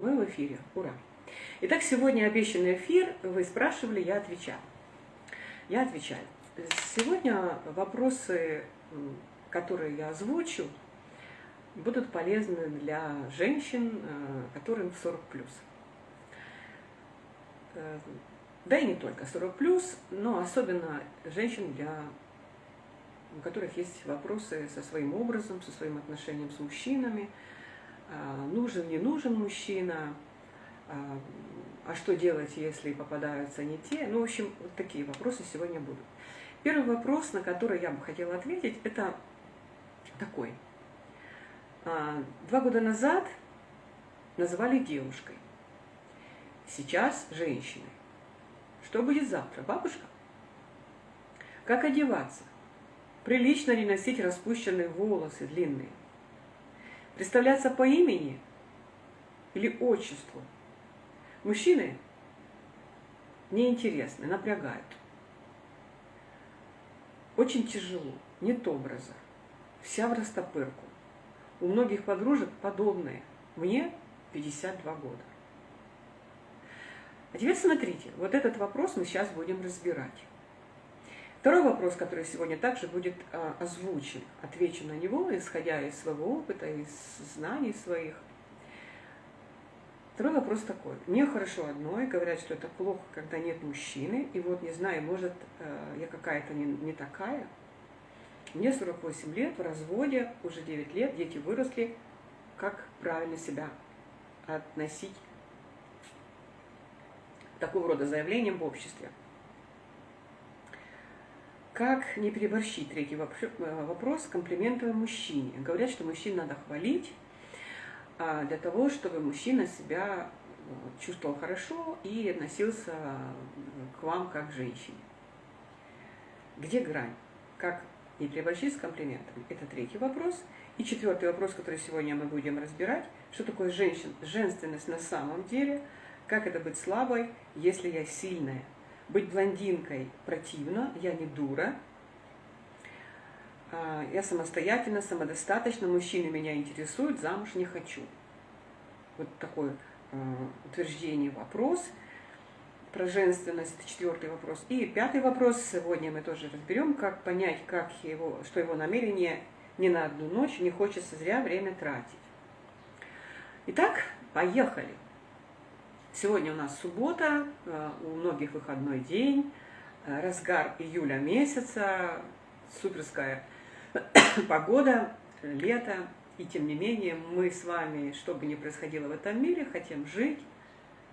Мы в эфире. Ура! Итак, сегодня обещанный эфир. Вы спрашивали, я отвечаю. Я отвечаю. Сегодня вопросы, которые я озвучу, будут полезны для женщин, э, которым 40 плюс. Э, да и не только 40 плюс, но особенно женщин, для у которых есть вопросы со своим образом, со своим отношением с мужчинами, нужен, не нужен мужчина, а, а что делать, если попадаются не те. Ну, в общем, вот такие вопросы сегодня будут. Первый вопрос, на который я бы хотела ответить, это такой. А, два года назад называли девушкой, сейчас женщиной. Что будет завтра? Бабушка? Как одеваться? Прилично ли носить распущенные волосы длинные? Представляться по имени или отчеству. Мужчины неинтересны, напрягают. Очень тяжело, нет образа, вся в растопырку. У многих подружек подобные. Мне 52 года. А теперь смотрите, вот этот вопрос мы сейчас будем разбирать. Второй вопрос, который сегодня также будет а, озвучен, отвечу на него, исходя из своего опыта, из знаний своих. Второй вопрос такой. Мне хорошо одно, и говорят, что это плохо, когда нет мужчины, и вот не знаю, может, а, я какая-то не, не такая. Мне 48 лет, в разводе, уже 9 лет, дети выросли. Как правильно себя относить к такого рода заявлениям в обществе? Как не переборщить? Третий э, вопрос. Комплименты мужчине. Говорят, что мужчин надо хвалить а, для того, чтобы мужчина себя э, чувствовал хорошо и относился э, к вам как к женщине. Где грань? Как не переборщить с комплиментами? Это третий вопрос. И четвертый вопрос, который сегодня мы будем разбирать. Что такое женщин, женственность на самом деле? Как это быть слабой, если я сильная? Быть блондинкой противно, я не дура. А, я самостоятельно, самодостаточно, мужчины меня интересуют, замуж не хочу. Вот такое а, утверждение, вопрос про женственность, четвертый вопрос. И пятый вопрос, сегодня мы тоже разберем, как понять, как его, что его намерение не на одну ночь, не хочется зря время тратить. Итак, поехали. Сегодня у нас суббота, э, у многих выходной день, э, разгар июля месяца, суперская погода, лето. И тем не менее мы с вами, что бы ни происходило в этом мире, хотим жить,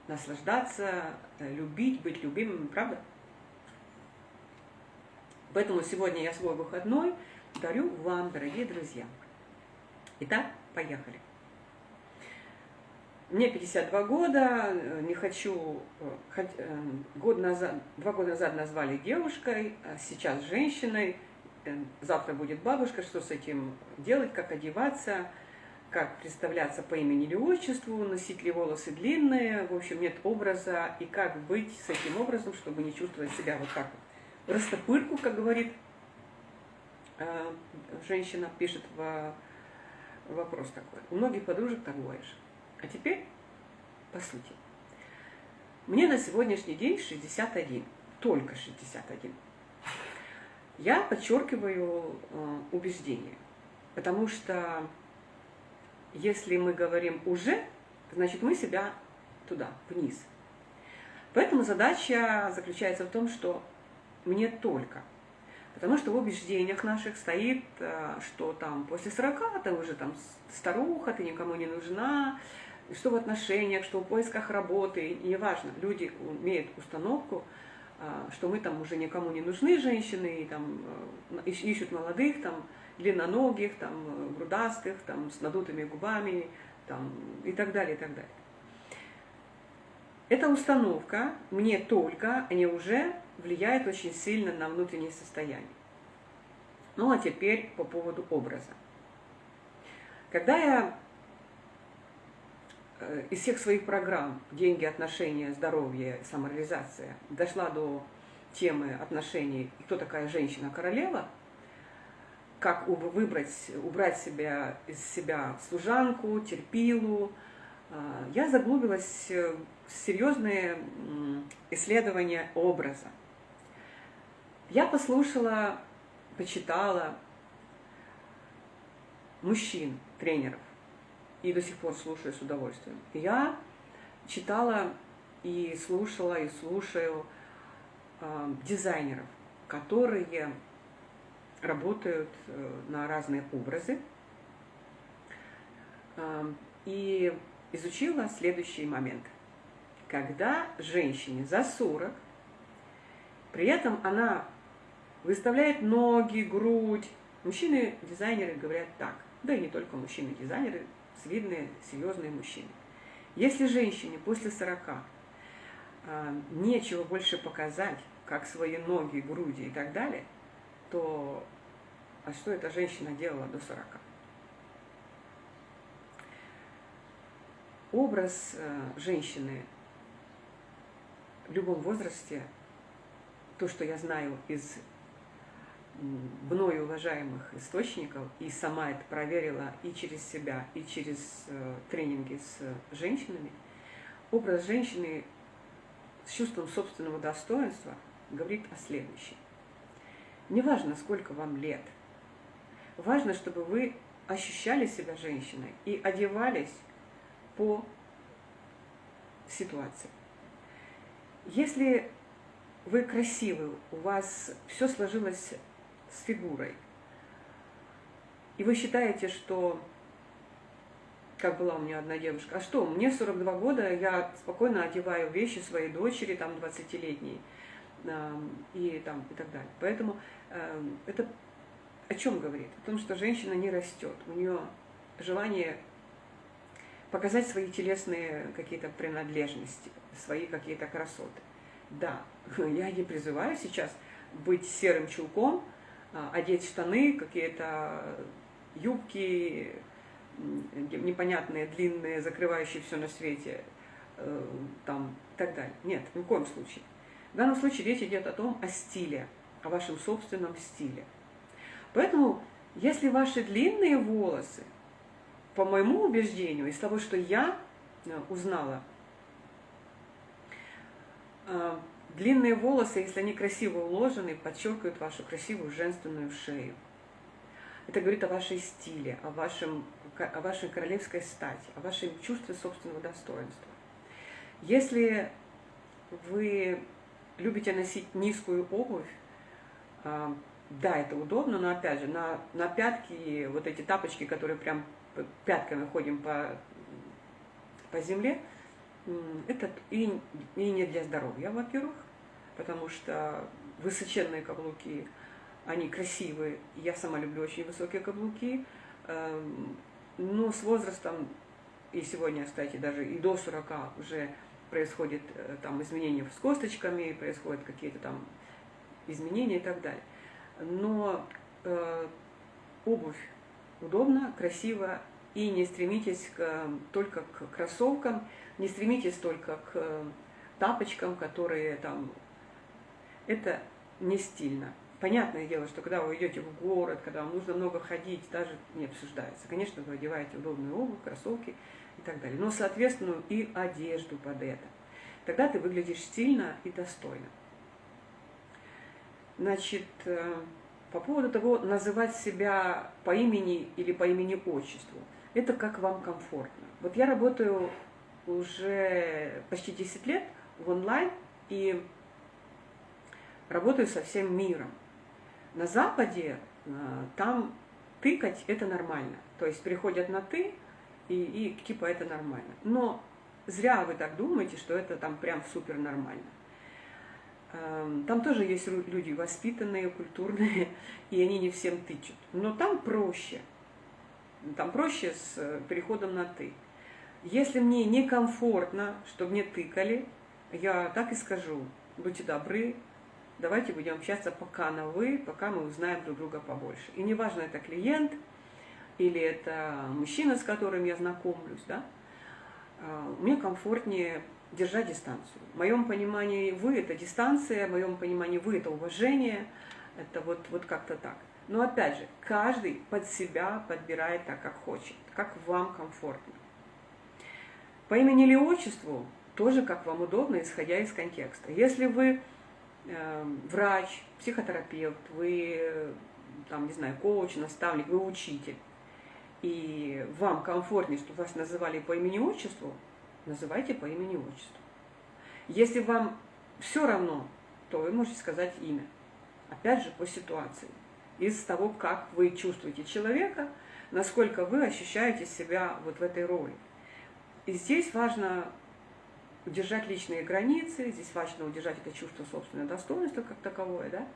наслаждаться, э, любить, быть любимыми, правда? Поэтому сегодня я свой выходной дарю вам, дорогие друзья. Итак, поехали. Мне 52 года, э, не хочу, э, э, год назад, два года назад назвали девушкой, а сейчас женщиной, завтра будет бабушка, что с этим делать, как одеваться, как представляться по имени или отчеству, носить ли волосы длинные, в общем, нет образа, и как быть с этим образом, чтобы не чувствовать себя вот так вот. Растопырку, как говорит женщина, пишет в вопрос такой. У многих подружек такое же. А теперь, по сути. Мне на сегодняшний день 61, только 61. Я подчеркиваю э, убеждение, потому что если мы говорим «уже», значит мы себя туда, вниз. Поэтому задача заключается в том, что мне только. Потому что в убеждениях наших стоит, э, что там после 40 ты уже там старуха, ты никому не нужна, что в отношениях, что в поисках работы, неважно, люди имеют установку, а, что мы там уже никому не нужны, женщины, и там э, ищут молодых, там, длинноногих, там, грудастых, там, с надутыми губами, там, и так далее, и так далее. Эта установка мне только, они уже влияет очень сильно на внутреннее состояние. Ну а теперь по поводу образа. Когда я из всех своих программ «Деньги, отношения, здоровье, самореализация» дошла до темы отношений «Кто такая женщина-королева?», как выбрать, убрать себя, из себя служанку, терпилу, А, я заглубилась в серьезные исследования образа. Я послушала, почитала мужчин, тренеров, и до сих пор слушаю с удовольствием. Я читала и слушала, и слушаю э, дизайнеров, которые работают э, на разные образы. Э, и изучила следующий момент. Когда женщине за 40, при этом она выставляет ноги, грудь, мужчины-дизайнеры говорят так, да и не только мужчины-дизайнеры, видные, серьезные мужчины. Если женщине после 40 э, нечего больше показать, как свои ноги, груди и так далее, то а что эта женщина делала до 40? Образ э, женщины в любом возрасте, то, что я знаю из мною уважаемых источников, и сама это проверила и через себя, и через э, тренинги с женщинами, образ женщины с чувством собственного достоинства говорит о следующем. Неважно, сколько вам лет, важно, чтобы вы ощущали себя женщиной и одевались по ситуации. Если вы красивы, у вас все сложилось с фигурой. И вы считаете, что, как была у меня одна девушка, а что, мне 42 года, я спокойно одеваю вещи своей дочери, там, 20-летней, и, там, и так далее. Поэтому э, это о чем говорит? О том, что женщина не растет, у нее желание показать свои телесные какие-то принадлежности, свои какие-то красоты. Да, я не призываю сейчас быть серым чулком, одеть штаны, какие-то юбки непонятные, длинные, закрывающие все на свете, э, там, и так далее. Нет, ни в коем случае. В данном случае речь идет о том, о стиле, о вашем собственном стиле. Поэтому, если ваши длинные волосы, по моему убеждению, из того, что я э, узнала, э, Длинные волосы, если они красиво уложены, подчеркивают вашу красивую женственную шею. Это говорит о вашей стиле, о, вашем, о вашей королевской стати, о вашем чувстве собственного достоинства. Если вы любите носить низкую обувь, а, да, это удобно, но опять же, на, на пятки, вот эти тапочки, которые прям пятками ходим по, по земле, это и, и не для здоровья, во-первых, потому что высоченные каблуки, они красивые, я сама люблю очень высокие каблуки, эм, но с возрастом, и сегодня, кстати, даже и до 40 уже происходит э, там изменения с косточками, происходят какие-то там изменения и так далее. Но э, обувь удобно, красиво, и не стремитесь к, только к кроссовкам, не стремитесь только к тапочкам, которые там... Это не стильно. Понятное дело, что когда вы идете в город, когда вам нужно много ходить, даже не обсуждается. Конечно, вы одеваете удобную обувь, кроссовки и так далее. Но соответственную и одежду под это. Тогда ты выглядишь стильно и достойно. Значит, э, по поводу того, называть себя по имени или по имени-отчеству, это как вам комфортно. Вот я работаю уже почти 10 лет в онлайн и работаю со всем миром. На Западе э, там тыкать это нормально. То есть приходят на ты, и, и типа это нормально. Но зря вы так думаете, что это там прям супер нормально. Эм, там тоже есть люди воспитанные, культурные, и они не всем тычут. Но там проще. Там проще с э, переходом на «ты». Если мне некомфортно, чтобы мне тыкали, я так и скажу, будьте добры, давайте будем общаться пока на «вы», пока мы узнаем друг друга побольше. И неважно, это клиент или это мужчина, с которым я знакомлюсь, да, а, мне комфортнее держать дистанцию. В моем понимании вы – это дистанция, в моем понимании вы – это уважение, это вот, вот как-то так. Но опять же, каждый под себя подбирает так, как хочет, как вам комфортно. По имени или отчеству тоже как вам удобно, исходя из контекста. Если вы э, врач, психотерапевт, вы, там, не знаю, коуч, наставник, вы учитель, и вам комфортнее, чтобы вас называли по имени отчеству, называйте по имени отчеству. Если вам все равно, то вы можете сказать имя. Опять же, по ситуации. Из того, как вы чувствуете человека, насколько вы ощущаете себя вот в этой роли. И здесь важно удержать личные границы, здесь важно удержать это чувство собственного достоинства как таковое, да?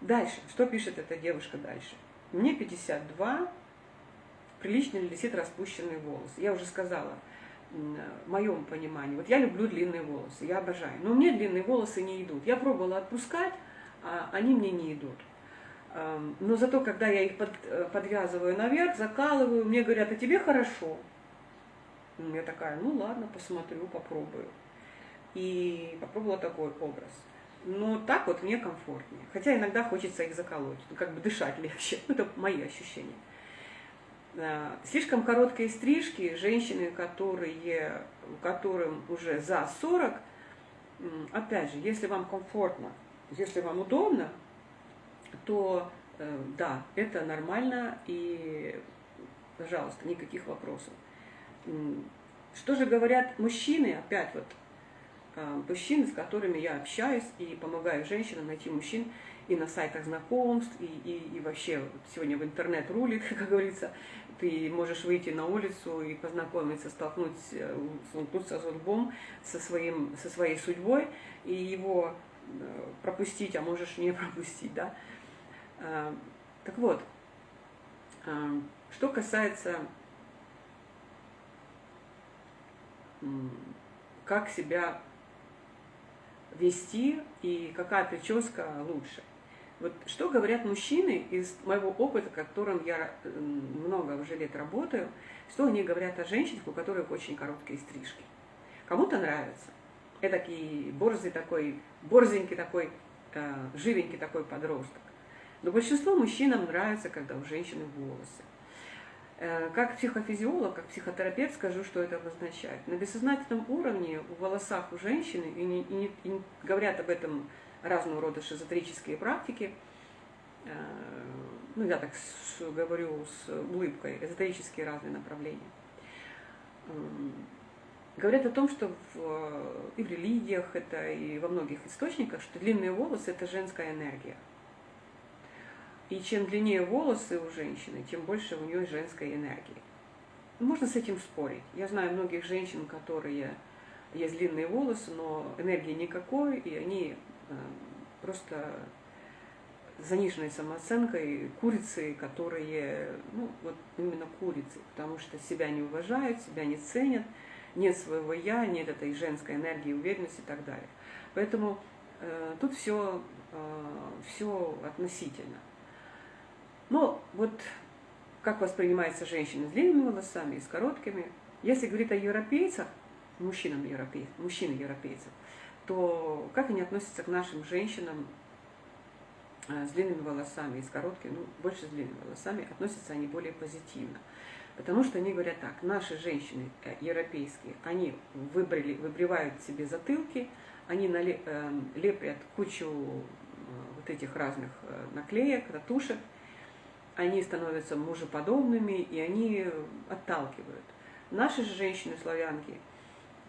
Дальше, что пишет эта девушка дальше? Мне 52, прилично ли висит распущенный волос? Я уже сказала, в моем понимании, вот я люблю длинные волосы, я обожаю, но мне длинные волосы не идут. Я пробовала отпускать, а они мне не идут. Но зато, когда я их э, подвязываю наверх, закалываю, мне говорят, а тебе хорошо. Я такая, ну ладно, посмотрю, попробую. И попробовала такой образ. Но так вот мне комфортнее. Хотя иногда хочется их заколоть, ну как бы дышать легче. Это мои ощущения. А, слишком короткие стрижки, женщины, которые, которым уже за 40, опять же, если вам комфортно, если вам удобно, то э, да, это нормально и, пожалуйста, никаких вопросов. Что же говорят мужчины, опять вот, а, мужчины, с которыми я общаюсь и помогаю женщинам найти мужчин и на сайтах знакомств, и, и, и вообще сегодня в интернет рулит, как говорится, ты можешь выйти на улицу и познакомиться, столкнуть, э, столкнуться с лбом, со, своим, со своей судьбой, и его э, пропустить, а можешь не пропустить, да. А, так вот, а, что касается как себя вести и какая прическа лучше. Вот что говорят мужчины из моего опыта, которым я много уже лет работаю, что они говорят о женщинах, у которых очень короткие стрижки. Кому-то нравится. Эдакий борзый такой, борзенький такой, э, живенький такой подросток. Но большинство мужчинам нравится, когда у женщины волосы. Э, как психофизиолог, как психотерапевт скажу, что это обозначает. На бессознательном уровне в волосах у женщины, и, не, и, не, и говорят об этом разного рода шизотерические практики, э, ну я так говорю с улыбкой, эзотерические разные направления, эм, говорят о том, что в, и в религиях, это и во многих источниках, что длинные волосы – это женская энергия. И чем длиннее волосы у женщины, тем больше у нее женской энергии. Можно с этим спорить. Я знаю многих женщин, которые есть длинные волосы, но энергии никакой, и они э, просто заниженной самооценкой курицы, которые, ну, вот именно курицы, потому что себя не уважают, себя не ценят, нет своего я, нет этой женской энергии, уверенности и так далее. Поэтому э, тут все, э, все относительно. Но вот как воспринимается женщина с длинными волосами и с короткими. Если говорить о европейцах, мужчинам европейцев, мужчины европейцев, то как они относятся к нашим женщинам э, с длинными волосами и с короткими, ну, больше с длинными волосами, относятся они более позитивно. Потому что они говорят так, наши женщины э, европейские, они выбрали, выбривают себе затылки, они э, лепят кучу вот этих разных наклеек, татушек, они становятся мужеподобными, и они отталкивают. Наши же женщины-славянки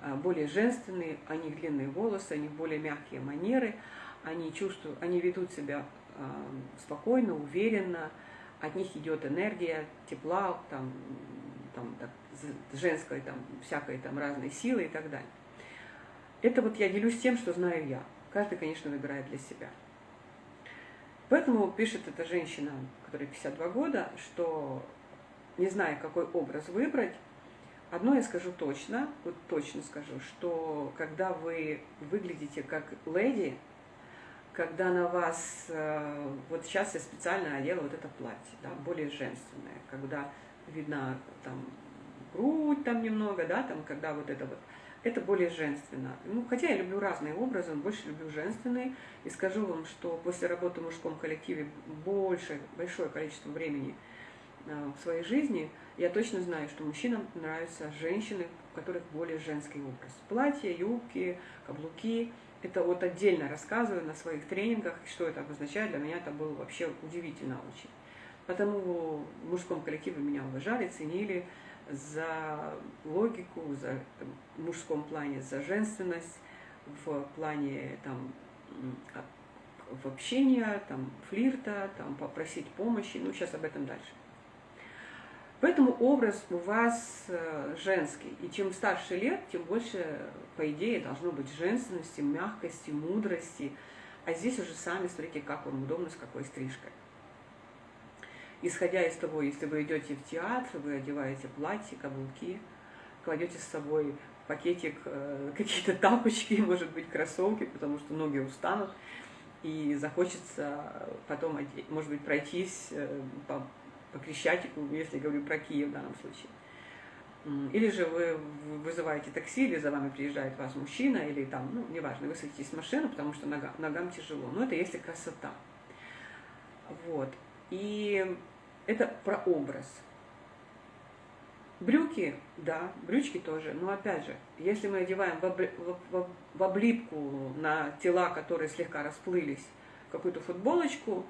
а, более женственные, у них длинные волосы, у них более мягкие манеры, они чувствуют, они ведут себя а, спокойно, уверенно, от них идет энергия, тепла, там, там, так, женской, там, всякой там разной силы и так далее. Это вот я делюсь тем, что знаю я. Каждый, конечно, выбирает для себя. Поэтому пишет эта женщина, которой 52 года, что не зная, какой образ выбрать, одно я скажу точно, вот точно скажу, что когда вы выглядите как леди, когда на вас, э, вот сейчас я специально одела вот это платье, да, более женственное, когда видна там грудь там немного, да, там, когда вот это вот, это более женственно. Ну, хотя я люблю разные образы, но больше люблю женственные. И скажу вам, что после работы в мужском коллективе больше, большое количество времени э, в своей жизни, я точно знаю, что мужчинам нравятся женщины у которых более женский образ. Платья, юбки, каблуки. Это вот отдельно рассказываю на своих тренингах, что это обозначает. Для меня это было вообще удивительно очень. Потому в мужском коллективе меня уважали, ценили за логику, за в мужском плане, за женственность, в плане там, в общения, там, флирта, там, попросить помощи. Ну, сейчас об этом дальше. Поэтому образ у вас э, женский. И чем старше лет, тем больше, по идее, должно быть женственности, мягкости, мудрости. А здесь уже сами смотрите, как вам удобно, с какой стрижкой. Исходя из того, если вы идете в театр, вы одеваете платье, каблуки, кладете с собой пакетик, э, какие-то тапочки, может быть, кроссовки, потому что ноги устанут, и захочется потом, может быть, пройтись э, по по Крещатику, если говорю про Киев в данном случае. Или же вы вызываете такси, или за вами приезжает вас мужчина, или там, ну, неважно, вы садитесь в машину, потому что нога, ногам тяжело. Но это если красота. Вот. И это про образ. Брюки, да, брючки тоже, но опять же, если мы одеваем в, обли, в, в облипку на тела, которые слегка расплылись, какую-то футболочку,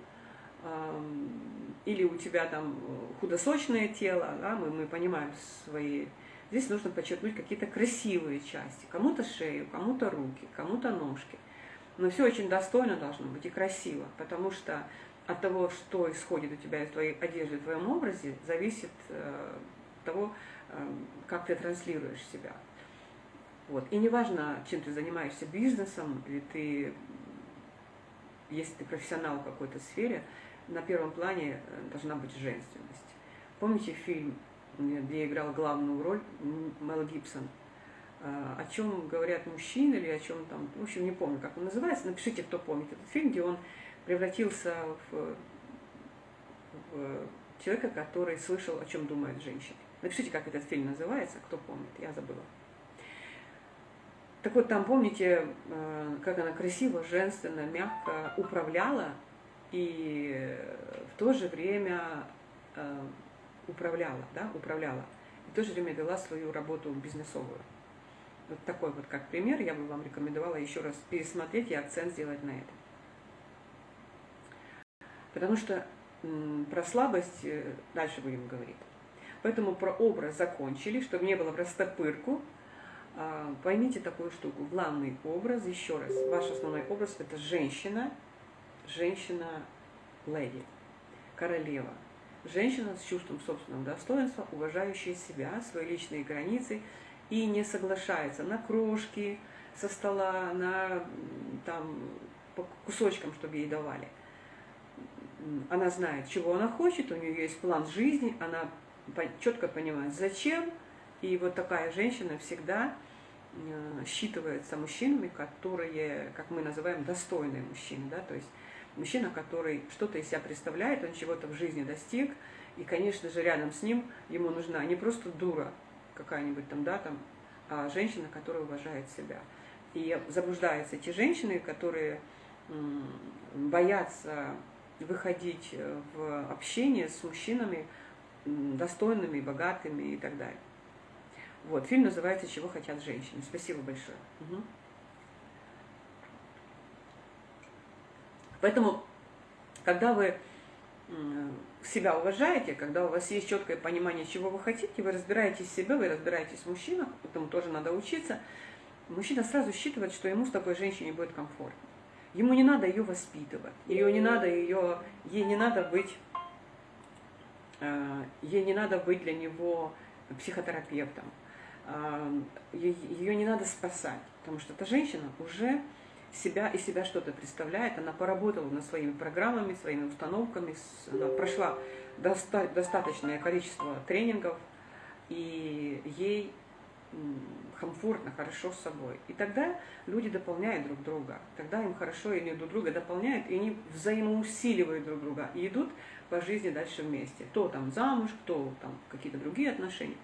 или у тебя там худосочное тело, да, мы, мы понимаем свои... Здесь нужно подчеркнуть какие-то красивые части. Кому-то шею, кому-то руки, кому-то ножки. Но все очень достойно должно быть и красиво, потому что от того, что исходит у тебя из твоей одежды, в твоем образе, зависит э, того, э, как ты транслируешь себя. Вот. И неважно, чем ты занимаешься бизнесом, или ты, если ты профессионал в какой-то сфере, на первом плане э, должна быть женственность. Помните фильм, где играл главную роль Мел Гибсон? Э, о чем говорят мужчины или о чем там, в общем, не помню, как он называется. Напишите, кто помнит этот фильм, где он превратился в, в человека, который слышал, о чем думает женщина. Напишите, как этот фильм называется, кто помнит, я забыла. Так вот, там помните, э, как она красиво, женственно, мягко управляла и в то же время э, управляла, да, управляла, и в то же время вела свою работу бизнесовую. Вот такой вот как пример я бы вам рекомендовала еще раз пересмотреть и акцент сделать на этом. Потому что про слабость э, дальше будем говорить. Поэтому про образ закончили, чтобы не было в растопырку. А, поймите такую штуку. Главный образ, еще раз, ваш основной образ – это женщина – женщина-леди, королева. Женщина с чувством собственного достоинства, уважающая себя, свои личные границы и не соглашается на крошки со стола, на там, по кусочкам, чтобы ей давали. Она знает, чего она хочет, у нее есть план жизни, она четко понимает, зачем. И вот такая женщина всегда э, считывается мужчинами, которые, как мы называем, достойные мужчины. Да? То есть Мужчина, который что-то из себя представляет, он чего-то в жизни достиг, и, конечно же, рядом с ним ему нужна не просто дура какая-нибудь там, да, там, а женщина, которая уважает себя. И заблуждаются те женщины, которые боятся выходить в общение с мужчинами достойными, богатыми и так далее. Вот, фильм называется «Чего хотят женщины». Спасибо большое. Угу. Поэтому, когда вы себя уважаете, когда у вас есть четкое понимание, чего вы хотите, вы разбираетесь в себе, вы разбираетесь в мужчинах, этому тоже надо учиться, мужчина сразу считывает, что ему с такой женщиной будет комфортно. Ему не надо ее воспитывать, ее не надо ее, ей не надо быть, э, ей не надо быть для него психотерапевтом, э, ее не надо спасать, потому что эта женщина уже себя и себя что-то представляет. Она поработала над своими программами, своими установками, она прошла доста достаточное количество тренингов, и ей комфортно, хорошо с собой. И тогда люди дополняют друг друга. Тогда им хорошо, и они друг друга дополняют, и они взаимоусиливают друг друга, и идут по жизни дальше вместе. Кто там замуж, кто там какие-то другие отношения.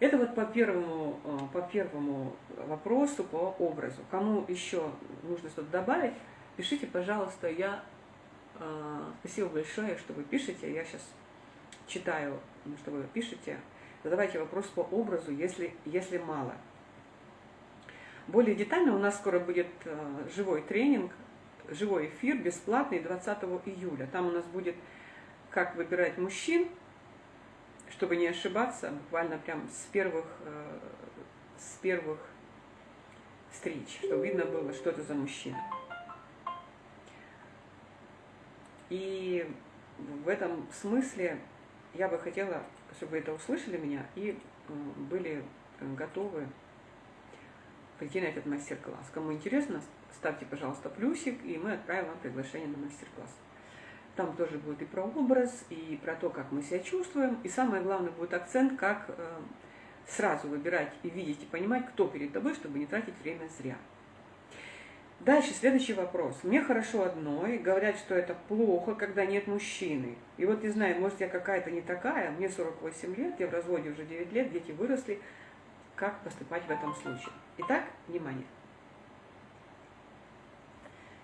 Это вот по первому, э, по первому вопросу, по образу. Кому еще нужно что-то добавить, пишите, пожалуйста. Я э, спасибо большое, что вы пишете. Я сейчас читаю, что вы пишете. Задавайте вопрос по образу, если, если мало. Более детально у нас скоро будет э, живой тренинг, живой эфир, бесплатный, 20 июля. Там у нас будет как выбирать мужчин, чтобы не ошибаться, буквально прям с первых, э, с первых встреч, чтобы видно было, что это за мужчина. И в этом смысле я бы хотела, чтобы вы это услышали меня и были готовы прийти на этот мастер-класс. Кому интересно, ставьте, пожалуйста, плюсик, и мы отправим вам приглашение на мастер-класс. Там тоже будет и про образ, и про то, как мы себя чувствуем, и самое главное будет акцент, как э, сразу выбирать и видеть, и понимать, кто перед тобой, чтобы не тратить время зря. Дальше, следующий вопрос. Мне хорошо одной, говорят, что это плохо, когда нет мужчины. И вот не знаю, может я какая-то не такая, мне 48 лет, я в разводе уже 9 лет, дети выросли. Как поступать в этом случае? Итак, внимание.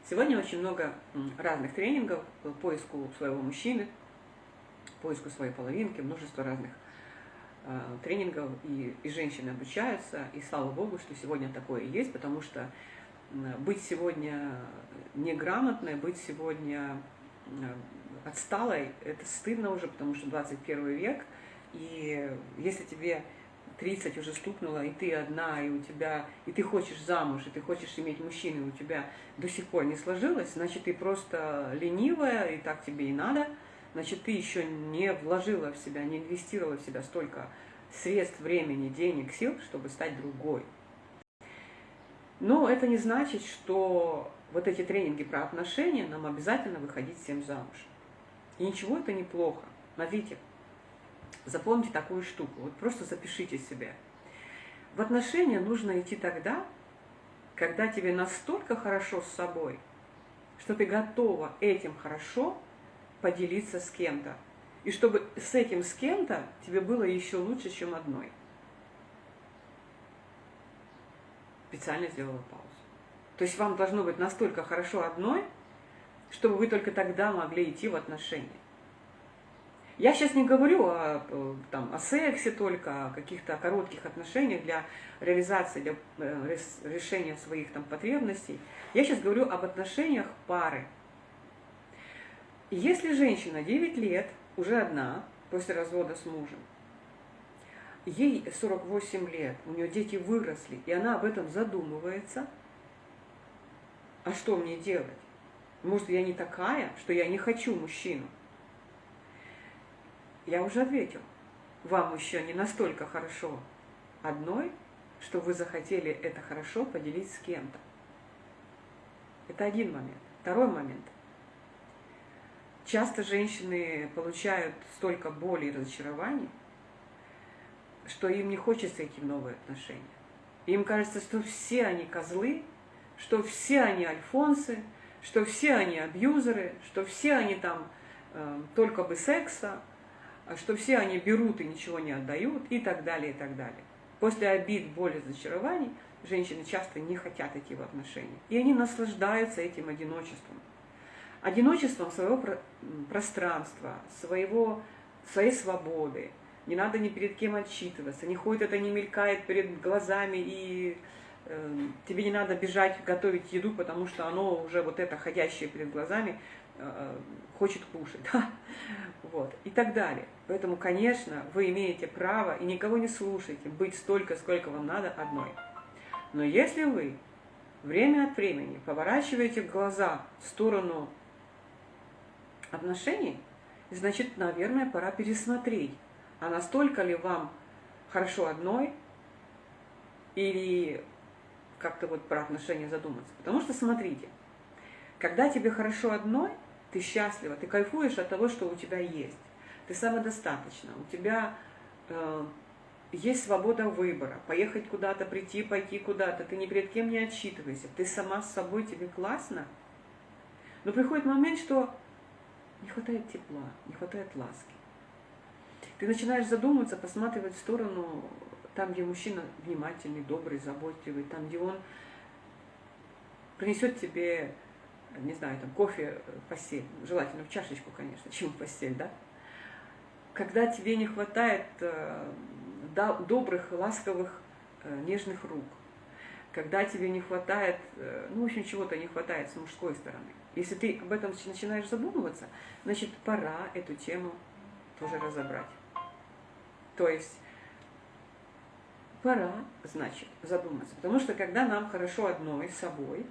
Сегодня очень много разных тренингов по поиску своего мужчины, поиску своей половинки, множество разных э, тренингов, и, и женщины обучаются, и слава Богу, что сегодня такое есть, потому что быть сегодня неграмотной, быть сегодня отсталой, это стыдно уже, потому что 21 век, и если тебе 30 уже стукнуло, и ты одна, и у тебя, и ты хочешь замуж, и ты хочешь иметь мужчину, и у тебя до сих пор не сложилось, значит, ты просто ленивая, и так тебе и надо, значит, ты еще не вложила в себя, не инвестировала в себя столько средств, времени, денег, сил, чтобы стать другой. Но это не значит, что вот эти тренинги про отношения нам обязательно выходить всем замуж. И ничего это неплохо. Смотрите, запомните такую штуку, вот просто запишите себе. В отношения нужно идти тогда, когда тебе настолько хорошо с собой, что ты готова этим хорошо поделиться с кем-то. И чтобы с этим с кем-то тебе было еще лучше, чем одной. Специально сделала паузу. То есть вам должно быть настолько хорошо одной, чтобы вы только тогда могли идти в отношения. Я сейчас не говорю о, там, о сексе только, о каких-то коротких отношениях для реализации, для э, решения своих там, потребностей. Я сейчас говорю об отношениях пары. Если женщина 9 лет, уже одна, после развода с мужем, ей 48 лет, у нее дети выросли, и она об этом задумывается, а что мне делать? Может, я не такая, что я не хочу мужчину? Я уже ответил. Вам еще не настолько хорошо одной, что вы захотели это хорошо поделить с кем-то. Это один момент. Второй момент. Часто женщины получают столько боли и разочарований, что им не хочется в новые отношения. Им кажется, что все они козлы, что все они альфонсы, что все они абьюзеры, что все они там э, только бы секса, а что все они берут и ничего не отдают и так далее, и так далее. После обид, боли, разочарований женщины часто не хотят идти в отношения. И они наслаждаются этим одиночеством. Одиночеством своего пространства, своего, своей свободы, не надо ни перед кем отчитываться, не ходит это, не мелькает перед глазами, и э, тебе не надо бежать готовить еду, потому что оно уже вот это ходящее перед глазами э, хочет кушать, да? вот, и так далее. Поэтому, конечно, вы имеете право, и никого не слушайте, быть столько, сколько вам надо одной. Но если вы время от времени поворачиваете глаза в сторону отношений, значит, наверное, пора пересмотреть, а настолько ли вам хорошо одной, или как-то вот про отношения задуматься. Потому что, смотрите, когда тебе хорошо одной, ты счастлива, ты кайфуешь от того, что у тебя есть. Ты самодостаточна, у тебя э, есть свобода выбора, поехать куда-то, прийти, пойти куда-то, ты ни перед кем не отчитывайся, ты сама с собой, тебе классно. Но приходит момент, что не хватает тепла, не хватает ласки. Ты начинаешь задумываться, посматривать в сторону, там, где мужчина внимательный, добрый, заботливый, там, где он принесет тебе, не знаю, там, кофе в постель, желательно в чашечку, конечно, чем в постель, да? Когда тебе не хватает э, добрых, ласковых, э, нежных рук. Когда тебе не хватает, э, ну, в общем, чего-то не хватает с мужской стороны. Если ты об этом начинаешь задумываться, значит, пора эту тему тоже разобрать. То есть пора, значит, задуматься. Потому что когда нам хорошо одной с собой,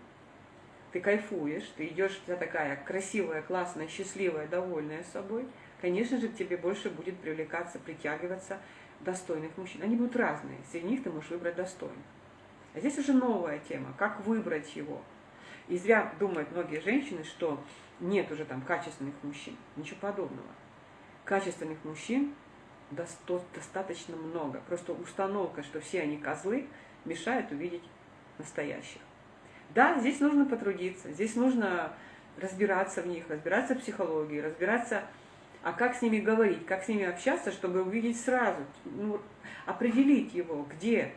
ты кайфуешь, ты идешь, вся такая красивая, классная, счастливая, довольная собой, конечно же, к тебе больше будет привлекаться, притягиваться достойных мужчин. Они будут разные, среди них ты можешь выбрать достойных. А здесь уже новая тема, как выбрать его. И зря думают многие женщины, что нет уже там качественных мужчин. Ничего подобного. Качественных мужчин достаточно много. Просто установка, что все они козлы, мешает увидеть настоящих. Да, здесь нужно потрудиться, здесь нужно разбираться в них, разбираться в психологии, разбираться, а как с ними говорить, как с ними общаться, чтобы увидеть сразу, ну, определить его, где,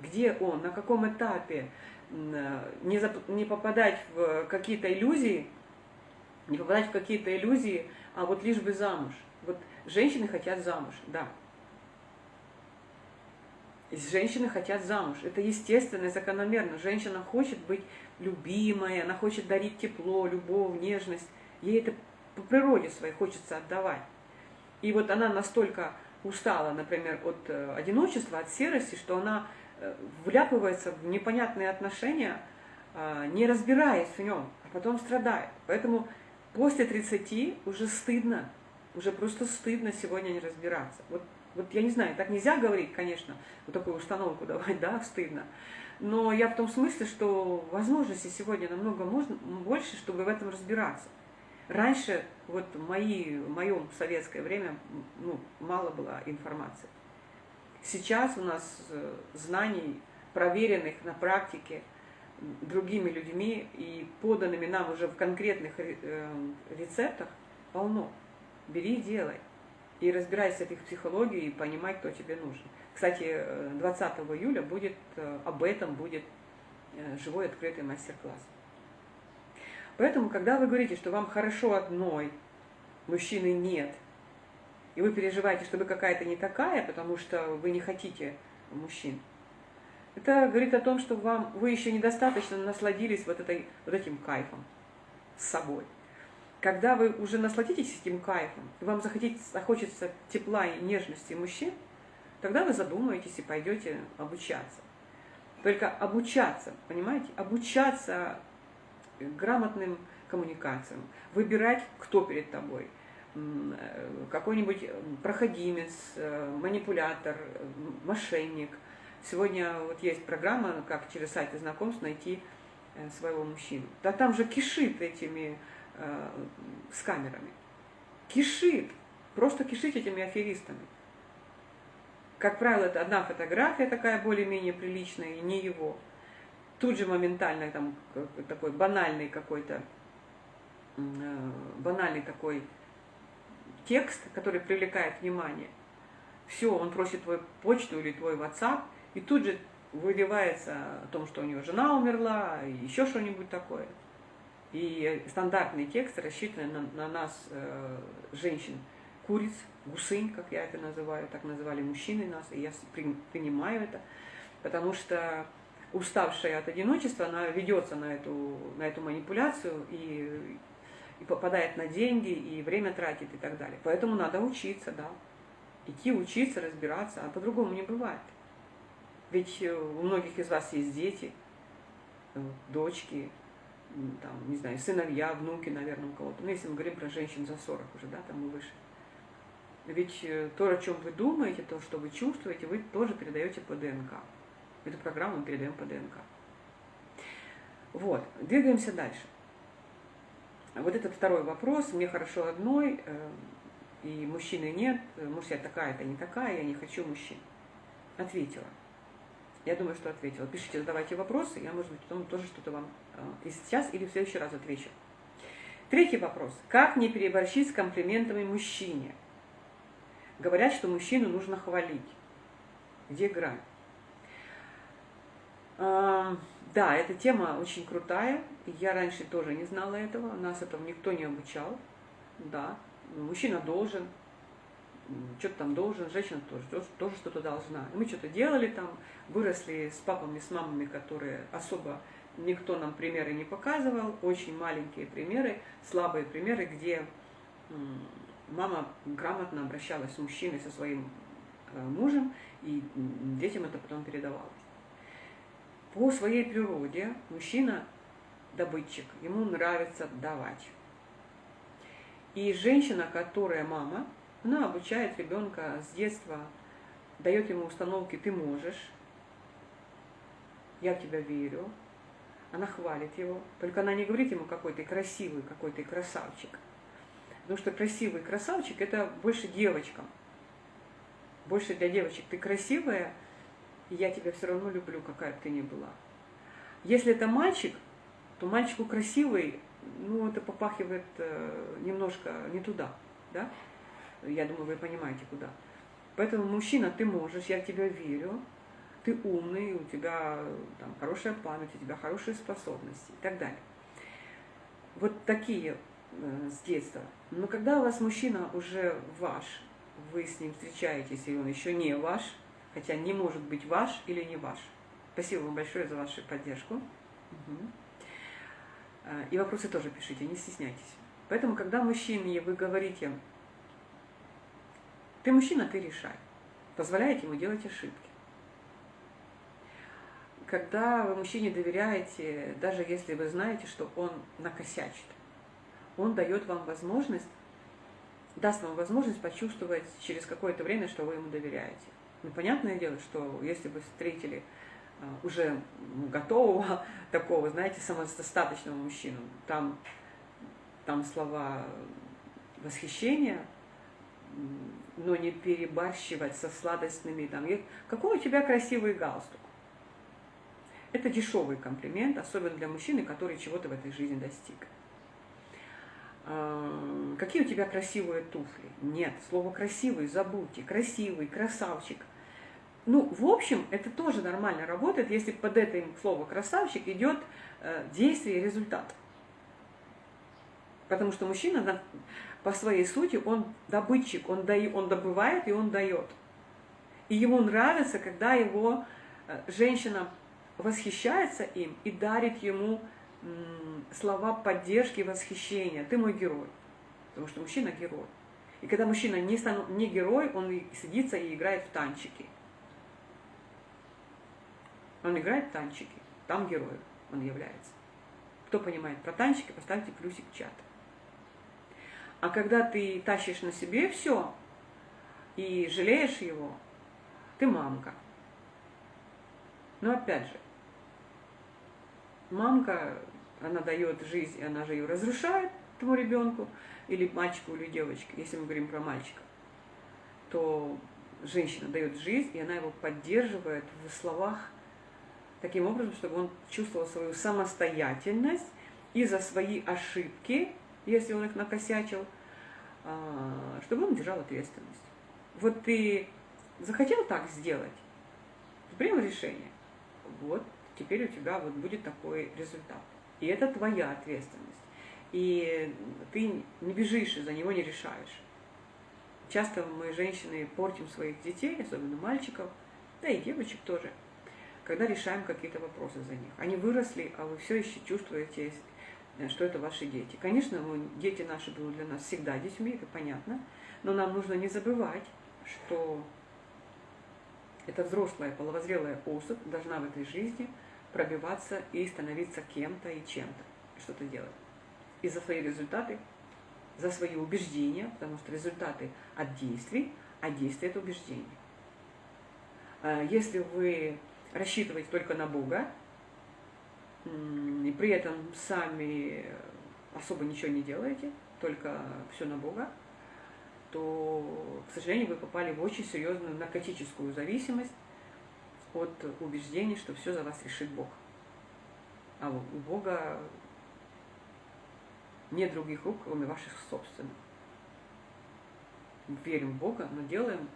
где он, на каком этапе, не, зап, не попадать в какие-то иллюзии, не попадать в какие-то иллюзии, а вот лишь бы замуж. Вот женщины хотят замуж, да. Женщины хотят замуж. Это естественно и закономерно. Женщина хочет быть любимой, она хочет дарить тепло, любовь, нежность. Ей это по природе своей хочется отдавать. И вот она настолько устала, например, от э, одиночества, от серости, что она э, вляпывается в непонятные отношения, а, не разбираясь в нем, а потом страдает. Поэтому после 30 уже стыдно, уже просто стыдно сегодня не разбираться. Вот вот я не знаю, так нельзя говорить, конечно, вот такую установку давать, да, стыдно. Но я в том смысле, что возможностей сегодня намного можно, больше, чтобы в этом разбираться. Раньше, вот мои, в моем советское время, ну, мало было информации. Сейчас у нас э, знаний, проверенных на практике другими людьми и поданными нам уже в конкретных э, рецептах полно. Бери и делай и разбирайся в их психологии и понимать, кто тебе нужен. Кстати, 20 июля будет, э, об этом будет э, живой открытый мастер-класс. Поэтому, когда вы говорите, что вам хорошо одной, мужчины нет, и вы переживаете, что вы какая-то не такая, потому что вы не хотите мужчин, это говорит о том, что вам, вы еще недостаточно насладились вот, этой, вот этим кайфом с собой. Когда вы уже насладитесь этим кайфом, и вам захочется тепла и нежности мужчин, тогда вы задумаетесь и пойдете обучаться. Только обучаться, понимаете, обучаться грамотным коммуникациям, выбирать, кто перед тобой, э, какой-нибудь проходимец, э, манипулятор, мошенник. Сегодня вот есть программа, как через сайты знакомств найти э, своего мужчину. Да там же кишит этими э, с камерами. Кишит, просто кишит этими аферистами. Как правило, это одна фотография такая более-менее приличная, и не его. Тут же моментально там такой банальный какой-то, э, банальный такой текст, который привлекает внимание. Все, он просит твою почту или твой WhatsApp, и тут же выливается о том, что у него жена умерла, и еще что-нибудь такое. И стандартный текст рассчитан на, на нас, э, женщин, куриц, гусынь, как я это называю, так называли мужчины нас, и я при, принимаю это, потому что уставшая от одиночества, она ведется на эту, на эту манипуляцию и, и попадает на деньги, и время тратит и так далее. Поэтому надо учиться, да. Идти учиться, разбираться, а по-другому не бывает. Ведь э, у многих из вас есть дети, э, дочки, там, не знаю, сыновья, внуки, наверное, у кого-то. Ну, если мы говорим про женщин за 40 уже, да, там и выше. Ведь э, то, о чем вы думаете, то, что вы чувствуете, вы тоже передаете по ДНК. Эту программу мы передаем по ДНК. Вот, двигаемся дальше. Вот этот второй вопрос. Мне хорошо одной, э, и мужчины нет. Может, я такая-то не такая, я не хочу мужчин. Ответила. Я думаю, что ответила. Пишите, задавайте вопросы, я, может быть, потом тоже что-то вам э, и сейчас, или в следующий раз отвечу. Третий вопрос. Как не переборщить с комплиментами мужчине? Говорят, что мужчину нужно хвалить. Где грань? А, да, эта тема очень крутая. Я раньше тоже не знала этого. Нас этого никто не обучал. Да, мужчина должен что-то там должен, женщина тоже, тоже что-то должна. Мы что-то делали там, выросли с папами, с мамами, которые особо никто нам примеры не показывал, очень маленькие примеры, слабые примеры, где мама грамотно обращалась с мужчиной, со своим э, мужем, и детям это потом передавалось. По своей природе мужчина добытчик, ему нравится давать. И женщина, которая мама, она обучает ребенка с детства, дает ему установки «ты можешь», «я в тебя верю», она хвалит его, только она не говорит ему, какой ты красивый, какой ты красавчик. Потому что красивый красавчик – это больше девочкам. Больше для девочек. Ты красивая, и я тебя все равно люблю, какая бы ты ни была. Если это мальчик, то мальчику красивый, ну, это попахивает э, немножко не туда, да? Я думаю, вы понимаете, куда. Поэтому, мужчина, ты можешь, я в тебя верю, ты умный, у тебя там, хорошая память, у тебя хорошие способности и так далее. Вот такие э, с детства. Но когда у вас мужчина уже ваш, вы с ним встречаетесь, и он еще не ваш, хотя не может быть ваш или не ваш. Спасибо вам большое за вашу поддержку. Угу. И вопросы тоже пишите, не стесняйтесь. Поэтому, когда мужчине вы говорите, ты мужчина, ты решай, позволяете ему делать ошибки когда вы мужчине доверяете, даже если вы знаете, что он накосячит, он дает вам возможность, даст вам возможность почувствовать через какое-то время, что вы ему доверяете. Ну, понятное дело, что если вы встретили а, уже готового, такого, знаете, самодостаточного мужчину, там, там слова восхищения, но не перебарщивать со сладостными, там, какой у тебя красивый галстук, это дешевый комплимент, особенно для мужчины, который чего-то в этой жизни достиг. А, какие у тебя красивые туфли? Нет, слово красивый забудьте. Красивый, красавчик. Ну, в общем, это тоже нормально работает, если под этим слово красавчик идет э, действие и результат. Потому что мужчина по своей сути, он добытчик, он, дает, он добывает и он дает. И ему нравится, когда его э, женщина восхищается им и дарит ему слова поддержки и восхищения. Ты мой герой. Потому что мужчина герой. И когда мужчина не, стану, не герой, он садится и играет в танчики. Он играет в танчики. Там герой он является. Кто понимает про танчики, поставьте плюсик в чат. А когда ты тащишь на себе все и жалеешь его, ты мамка. Но опять же, мамка, она дает жизнь, и она же ее разрушает этому ребенку, или мальчику, или девочке, если мы говорим про мальчика, то женщина дает жизнь, и она его поддерживает в словах таким образом, чтобы он чувствовал свою самостоятельность и за свои ошибки, если он их накосячил, а, чтобы он держал ответственность. Вот ты захотел так сделать, принял решение, вот теперь у тебя вот будет такой результат. И это твоя ответственность. И ты не бежишь и за него не решаешь. Часто мы, женщины, портим своих детей, особенно мальчиков, да и девочек тоже, когда решаем какие-то вопросы за них. Они выросли, а вы все еще чувствуете, что это ваши дети. Конечно, дети наши будут для нас всегда детьми, это понятно, но нам нужно не забывать, что эта взрослая половозрелая особь должна в этой жизни пробиваться и становиться кем-то и чем-то, что-то делать. И за свои результаты, за свои убеждения, потому что результаты от действий, а действия это убеждения. А если вы рассчитываете только на Бога, и при этом сами особо ничего не делаете, только все на Бога, то, к сожалению, вы попали в очень серьезную наркотическую зависимость, от убеждений, что все за вас решит Бог. А у Бога нет других рук, кроме ваших собственных. Верим в Бога, но делаем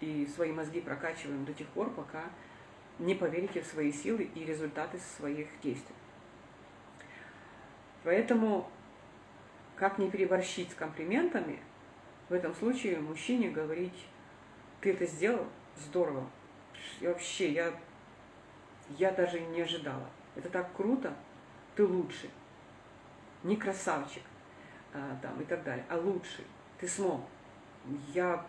и свои мозги прокачиваем до тех пор, пока не поверите в свои силы и результаты своих действий. Поэтому, как не переборщить с комплиментами, в этом случае мужчине говорить, ты это сделал, здорово. И вообще, я, я даже не ожидала. Это так круто, ты лучший. Не красавчик а, там, и так далее, а лучший. Ты смог. Я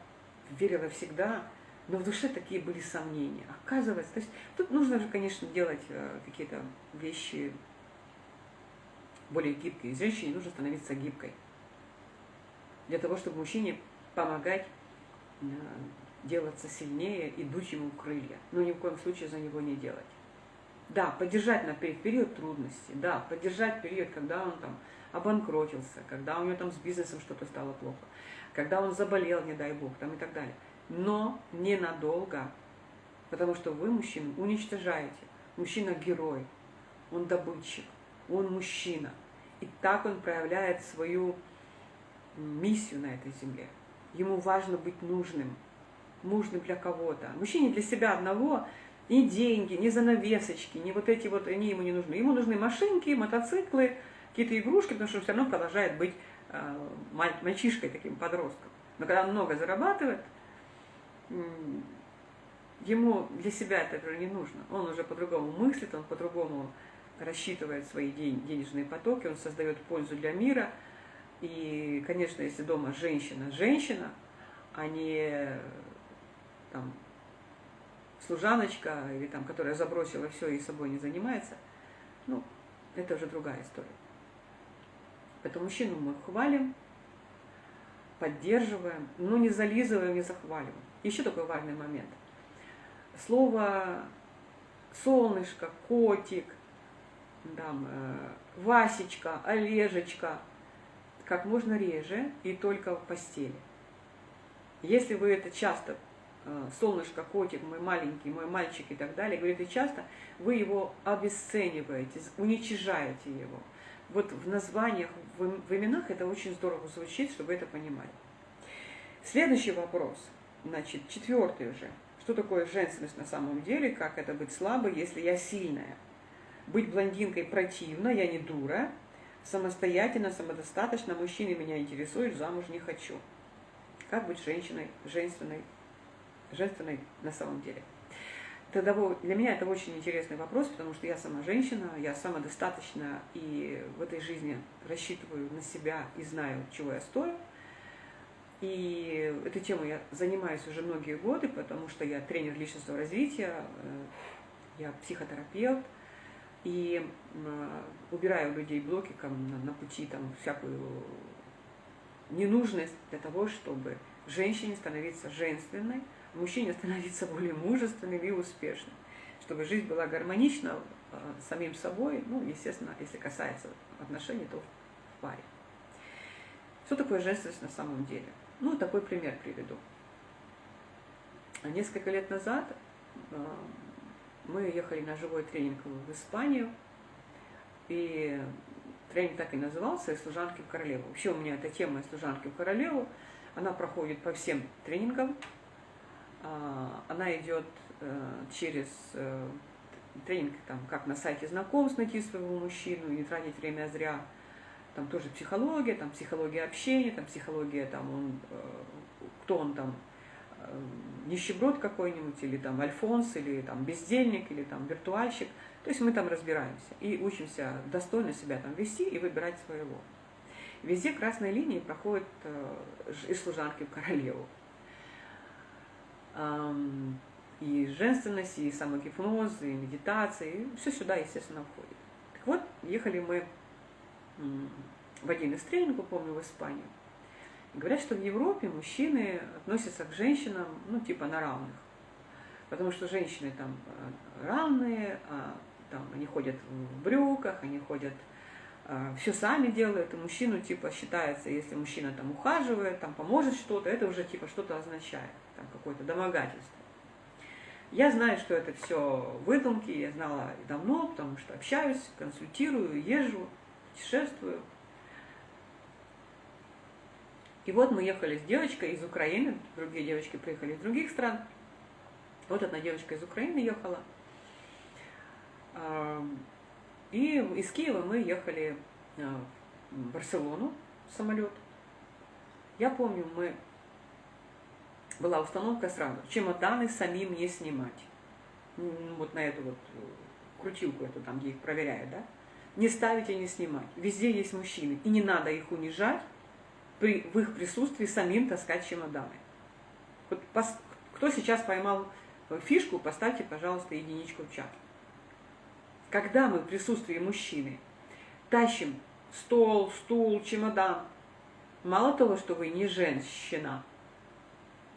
верила всегда, но в душе такие были сомнения. Оказывается, то есть тут нужно же, конечно, делать э, какие-то вещи более гибкие. Женщине нужно становиться гибкой. Для того, чтобы мужчине помогать э, делаться сильнее и дуть ему крылья. Но ни в коем случае за него не делать. Да, поддержать на период трудности, да, поддержать период, когда он там обанкротился, когда у него там с бизнесом что-то стало плохо, когда он заболел, не дай бог, там и так далее но ненадолго, потому что вы, мужчину, уничтожаете. Мужчина – герой, он добытчик, он мужчина. И так он проявляет свою миссию на этой земле. Ему важно быть нужным, нужным для кого-то. Мужчине для себя одного ни деньги, ни занавесочки, ни вот эти вот, они ему не нужны. Ему нужны машинки, мотоциклы, какие-то игрушки, потому что он все равно продолжает быть э, мальчишкой, таким подростком. Но когда он много зарабатывает, ему для себя это уже не нужно. Он уже по-другому мыслит, он по-другому рассчитывает свои денежные потоки, он создает пользу для мира. И, конечно, если дома женщина, женщина, а не там, служаночка, или там, которая забросила все и собой не занимается, ну, это уже другая история. Поэтому мужчину мы хвалим, поддерживаем, но не зализываем, не захваливаем. Еще такой важный момент. Слово солнышко, котик, там, э, Васечка, Олежечка, как можно реже и только в постели. Если вы это часто, солнышко, котик, мой маленький, мой мальчик и так далее, говорите часто, вы его обесцениваете, уничижаете его. Вот в названиях, в именах это очень здорово звучит, чтобы это понимали. Следующий вопрос – Значит, четвертый уже. Что такое женственность на самом деле? Как это быть слабой, если я сильная? Быть блондинкой противно, я не дура. Самостоятельно, самодостаточно, мужчины меня интересуют, замуж не хочу. Как быть женщиной, женственной, женственной на самом деле? Тогда для меня это очень интересный вопрос, потому что я сама женщина, я самодостаточна и в этой жизни рассчитываю на себя и знаю, чего я стою. И этой темой я занимаюсь уже многие годы, потому что я тренер личностного развития, э, я психотерапевт, и убираю у людей блоки на пути там, всякую ненужность для того, чтобы женщине становиться женственной, мужчине становиться более мужественным и успешным, чтобы жизнь была гармонична э, самим собой, ну, естественно, если касается отношений, то в паре. Что такое женственность на самом деле? Ну, такой пример приведу. Несколько лет назад э, мы ехали на живой тренинг в Испанию, и тренинг так и назывался «Из служанки в королеву». Вообще у меня эта тема «Из служанки в королеву», она проходит по всем тренингам, она идет э, через э, тренинг, там, как на сайте знакомств найти своего мужчину, не тратить время зря, там тоже психология, там психология общения, там психология, там он, э, кто он там, нищеброд какой-нибудь, или там альфонс, или там бездельник, или там виртуальщик. То есть мы там разбираемся и учимся достойно себя там вести и выбирать своего. Везде красные линии проходят из служанки в королеву. И женственность, и самогипноз, и медитация, и все сюда, естественно, входит. Так вот, ехали мы в один из тренингов, помню, в Испанию. Говорят, что в Европе мужчины относятся к женщинам, ну, типа на равных. Потому что женщины там э, равные, а там они ходят в брюках, они ходят, э, все сами делают, и мужчину типа считается, если мужчина там ухаживает, там поможет что-то, это уже типа что-то означает, там какое-то домогательство. Я знаю, что это все выдумки, я знала давно, потому что общаюсь, консультирую, езжу путешествую. И вот мы ехали с девочкой из Украины, другие девочки приехали из других стран. Вот одна девочка из Украины ехала. И из Киева мы ехали а, в Барселону, самолет. Я помню, мы была установка сразу, чемоданы самим не снимать. Вот на эту вот э, крутилку эту там, где их проверяют, да? Не ставить и не снимать. Везде есть мужчины. И не надо их унижать при, в их присутствии самим таскать чемоданы. Вот пос, кто сейчас поймал фишку, поставьте, пожалуйста, единичку в чат. Когда мы в присутствии мужчины тащим стол, стул, чемодан, мало того, что вы не женщина,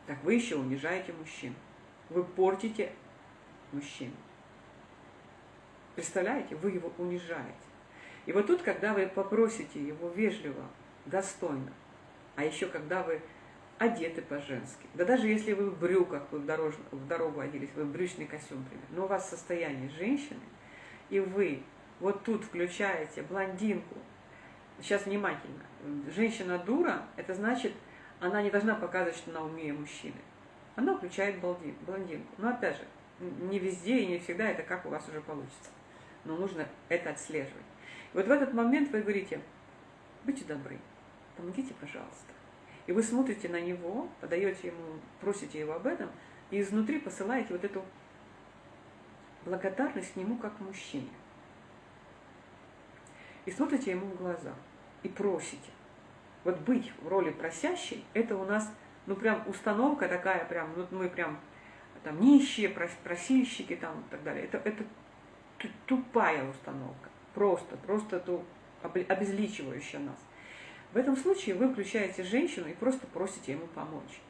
так вы еще унижаете мужчин. Вы портите мужчину. Представляете, вы его унижаете. И вот тут, когда вы попросите его вежливо, достойно, а еще когда вы одеты по-женски, да даже если вы в брюках, вы в, дорож... в дорогу оделись, вы в брючный костюм, например, но у вас состояние женщины, и вы вот тут включаете блондинку, сейчас внимательно, женщина дура, это значит, она не должна показывать, что она умнее мужчины. Она включает блондинку. Но опять же, не везде и не всегда это как у вас уже получится. Но нужно это отслеживать. И вот в этот момент вы говорите, будьте добры, помогите, пожалуйста. И вы смотрите на него, подаете ему, просите его об этом, и изнутри посылаете вот эту благодарность к нему как мужчине. И смотрите ему в глаза, и просите. Вот быть в роли просящей, это у нас, ну прям установка такая, прям, ну мы прям там нищие, просильщики там и так далее. Это, это тупая установка, просто, просто ту, обезличивающая нас. В этом случае вы включаете женщину и просто просите ему помочь.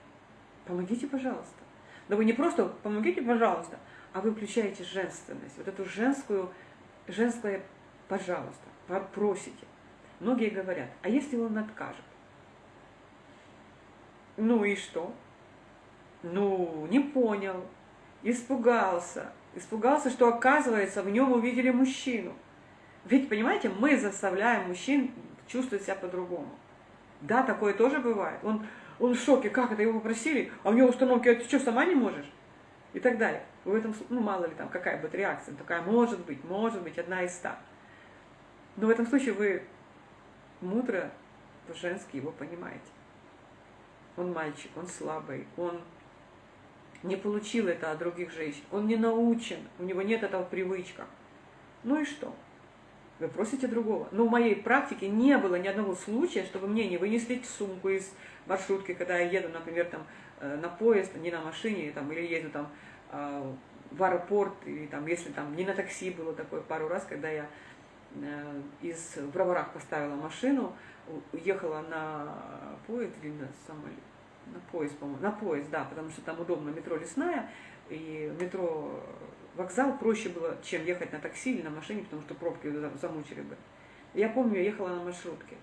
Помогите, пожалуйста. Но вы не просто помогите, пожалуйста, а вы включаете женственность, вот эту женскую, женское пожалуйста, просите. Многие говорят, а если он откажет? Ну и что? Ну, не понял, испугался. Испугался, что оказывается в нем увидели мужчину. Ведь, понимаете, мы заставляем мужчин чувствовать себя по-другому. Да, такое тоже бывает. Он, он в шоке, как это, его попросили, а у него установки, а ты что, сама не можешь? И так далее. В этом, ну, мало ли там, какая будет реакция. Такая, может быть, может быть, одна из ста. Но в этом случае вы мудро, по-женски его понимаете. Он мальчик, он слабый, он не получил это от других женщин, он не научен, у него нет этого привычка. Ну и что? Вы просите другого. Но в моей практике не было ни одного случая, чтобы мне не вынесли сумку из маршрутки, когда я еду, например, там, э, на поезд, не на машине, там, или еду там, э, в аэропорт, или там, если там не на такси было такое пару раз, когда я из в Броварах поставила машину, уехала на поезд или на самолет, на поезд, по-моему, на поезд, да, потому что там удобно, метро лесная, и метро вокзал проще было, чем ехать на такси или на машине, потому что пробки замучили бы. Я помню, я ехала на маршрутке.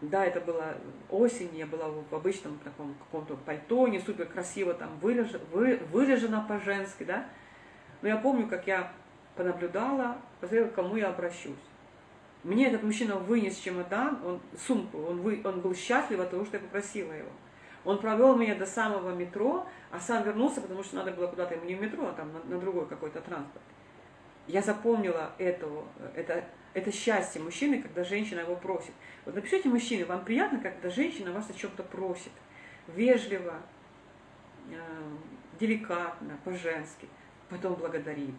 Да, это была осень, я была в обычном таком каком-то пальто, не супер красиво, там вылежена, вы, вылежена по-женски, да. Но я помню, как я понаблюдала, посмотрела, к кому я обращусь. Мне этот мужчина вынес чемодан, он, сумку, он, вы, он был счастлив от того, что я попросила его. Он провел меня до самого метро, а сам вернулся, потому что надо было куда-то ему не в метро, а там на, на другой какой-то транспорт. Я запомнила этого, это, это счастье мужчины, когда женщина его просит. Вот напишите, мужчины, вам приятно, когда женщина вас о чем-то просит? Вежливо, э, деликатно, по-женски, потом благодарит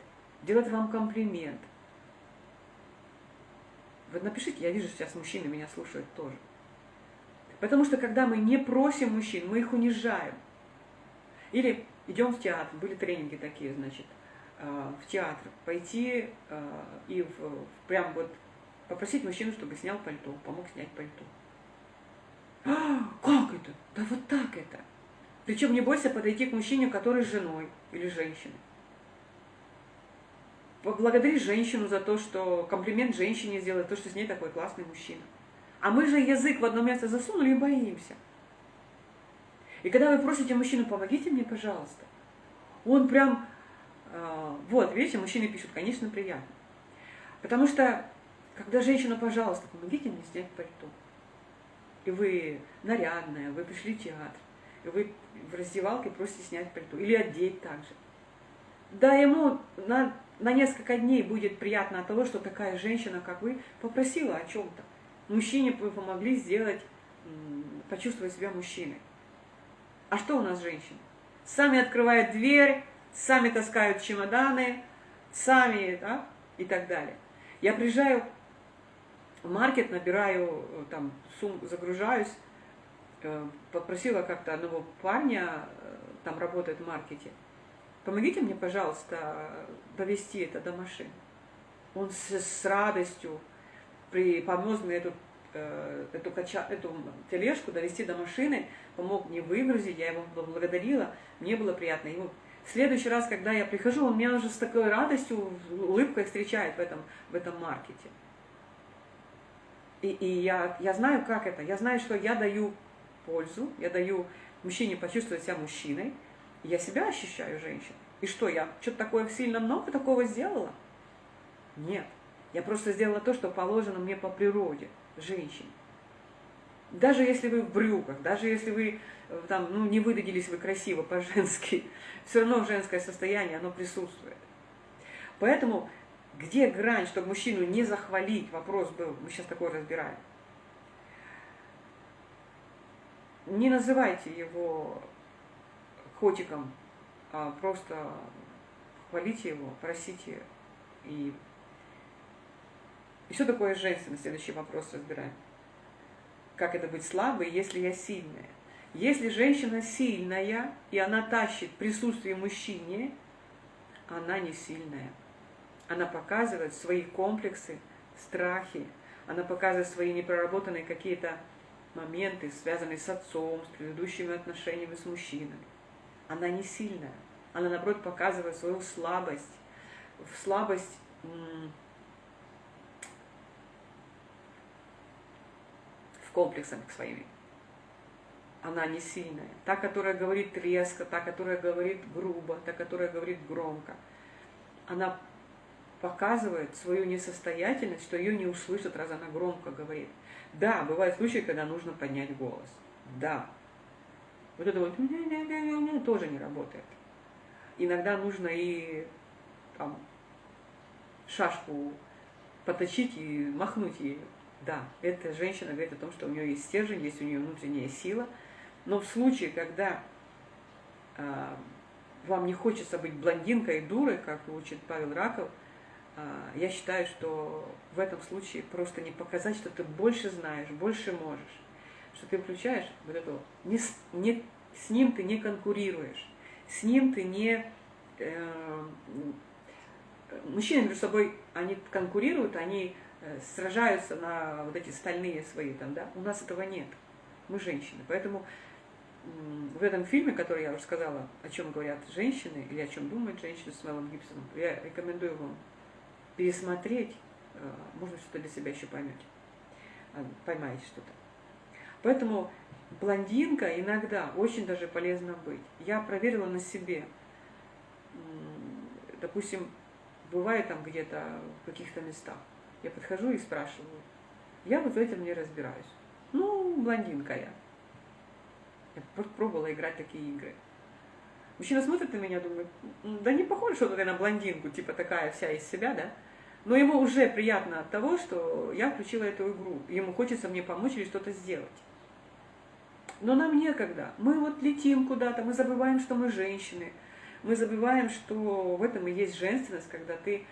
делать вам комплимент. Вот напишите, я вижу, сейчас мужчины меня слушают тоже. Потому что когда мы не просим мужчин, мы их унижаем. Или идем в театр, были тренинги такие, значит, э, в театр, пойти э, и в, прям вот попросить мужчину, чтобы снял пальто, помог снять пальто. А, как это? Да вот так это. Причем не бойся подойти к мужчине, который с женой или женщиной поблагодарить женщину за то, что комплимент женщине сделать, то, что с ней такой классный мужчина. А мы же язык в одно место засунули и боимся. И когда вы просите мужчину, помогите мне, пожалуйста, он прям, э, вот, видите, мужчины пишут, конечно, приятно. Потому что, когда женщина, пожалуйста, помогите мне снять пальто, и вы нарядная, вы пришли в театр, и вы в раздевалке просите снять пальто, или одеть также. Да, ему на на несколько дней будет приятно от того, что такая женщина, как вы, попросила о чем-то. Мужчине вы помогли сделать, почувствовать себя мужчиной. А что у нас женщины? Сами открывают дверь, сами таскают чемоданы, сами, да, и так далее. Я приезжаю в маркет, набираю, э, там, сум, загружаюсь, э, попросила как-то одного парня, э, там работает в маркете, помогите мне, пожалуйста, довести это до машины. Он с, с радостью при, помог мне эту, эту, кача, эту тележку довести до машины, помог мне выгрузить, я его поблагодарила, мне было приятно. Ему в следующий раз, когда я прихожу, он меня уже с такой радостью, улыбкой встречает в этом, в этом маркете. И, и я, я знаю, как это. Я знаю, что я даю пользу, я даю мужчине почувствовать себя мужчиной, я себя ощущаю женщиной. И что, я что-то такое сильно много такого сделала? Нет. Я просто сделала то, что положено мне по природе, женщине. Даже если вы в брюках, даже если вы э, там, ну, не выдадились вы красиво по-женски, все равно женское состояние, оно присутствует. Поэтому где грань, чтобы мужчину не захвалить, вопрос был, мы сейчас такой разбираем. Не называйте его котиком, а просто хвалите его, просите. И, и что такое женственность? Следующий вопрос разбираем. Как это быть слабой, если я сильная? Если женщина сильная, и она тащит присутствие мужчине, она не сильная. Она показывает свои комплексы, страхи, она показывает свои непроработанные какие-то моменты, связанные с отцом, с предыдущими отношениями с мужчиной. Она не сильная. Она, наоборот, показывает свою слабость. В слабость в комплексах своими. Она не сильная. Та, которая говорит резко, та, которая говорит грубо, та, которая говорит громко. Она показывает свою несостоятельность, что ее не услышат, раз она громко говорит. Да, бывают случаи, когда нужно поднять голос. Да. Вот это вот тоже не работает. Иногда нужно и там, шашку поточить и махнуть ею. Да, эта женщина говорит о том, что у нее есть стержень, есть у нее внутренняя сила. Но в случае, когда э, вам не хочется быть блондинкой и дурой, как учит Павел Раков, а, я считаю, что в этом случае просто не показать, что ты больше знаешь, больше можешь, что ты включаешь вот это, не, не, с ним ты не конкурируешь, с ним ты не... Э, мужчины между собой, они конкурируют, они э, сражаются на вот эти стальные свои там, да, у нас этого нет, мы женщины, поэтому в этом фильме, который я рассказала, о чем говорят женщины или о чем думают женщины с Мелом Гибсоном, я рекомендую вам пересмотреть, э, может что-то для себя еще поймете, э, поймаете что-то. Поэтому блондинка иногда очень даже полезно быть. Я проверила на себе. Допустим, бывает там где-то в каких-то местах. Я подхожу и спрашиваю. Я вот в этом не разбираюсь. Ну, блондинка я. Я пробовала играть такие игры. Мужчина смотрит на меня, думает, да не похоже что-то на блондинку, типа такая вся из себя, да? Но ему уже приятно от того, что я включила эту игру. Ему хочется мне помочь или что-то сделать. Но нам некогда. Мы вот летим куда-то, мы забываем, что мы женщины. Мы забываем, что в этом и есть женственность, когда ты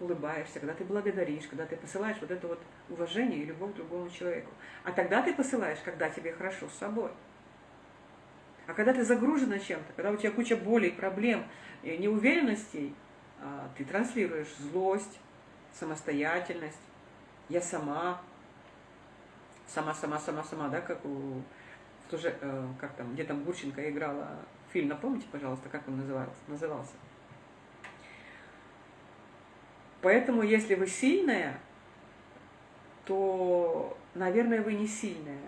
улыбаешься, когда ты благодаришь, когда ты посылаешь вот это вот уважение и любовь другому человеку. А тогда ты посылаешь, когда тебе хорошо с собой. А когда ты загружена чем-то, когда у тебя куча болей, проблем, неуверенностей, а, ты транслируешь злость, самостоятельность, я сама, сама, сама, сама, сама, да, как у, тоже, э, как там, где там Гурченко играла фильм, напомните, пожалуйста, как он назывался? назывался. Поэтому, если вы сильная, то, наверное, вы не сильная.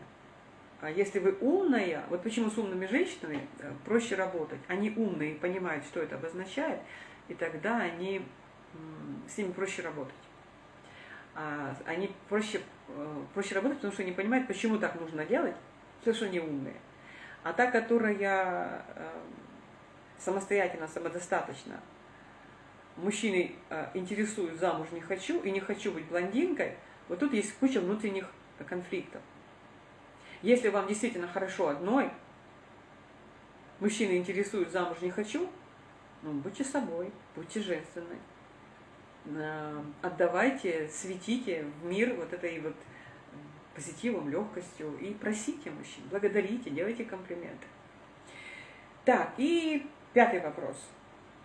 А если вы умная, вот почему с умными женщинами э, проще работать. Они умные, понимают, что это обозначает, и тогда они с ними проще работать. А, они проще, э, проще работать, потому что они понимают, почему так нужно делать, что они умные. А та, которая э, самостоятельно, самодостаточно, мужчины э, интересуют, замуж не хочу, и не хочу быть блондинкой, вот тут есть куча внутренних конфликтов. Если вам действительно хорошо одной, мужчины интересуют, замуж не хочу, ну, будьте собой, будьте женственной. Э, отдавайте, светите в мир вот этой вот позитивом, легкостью и просите мужчин, благодарите, делайте комплименты. Так, и пятый вопрос.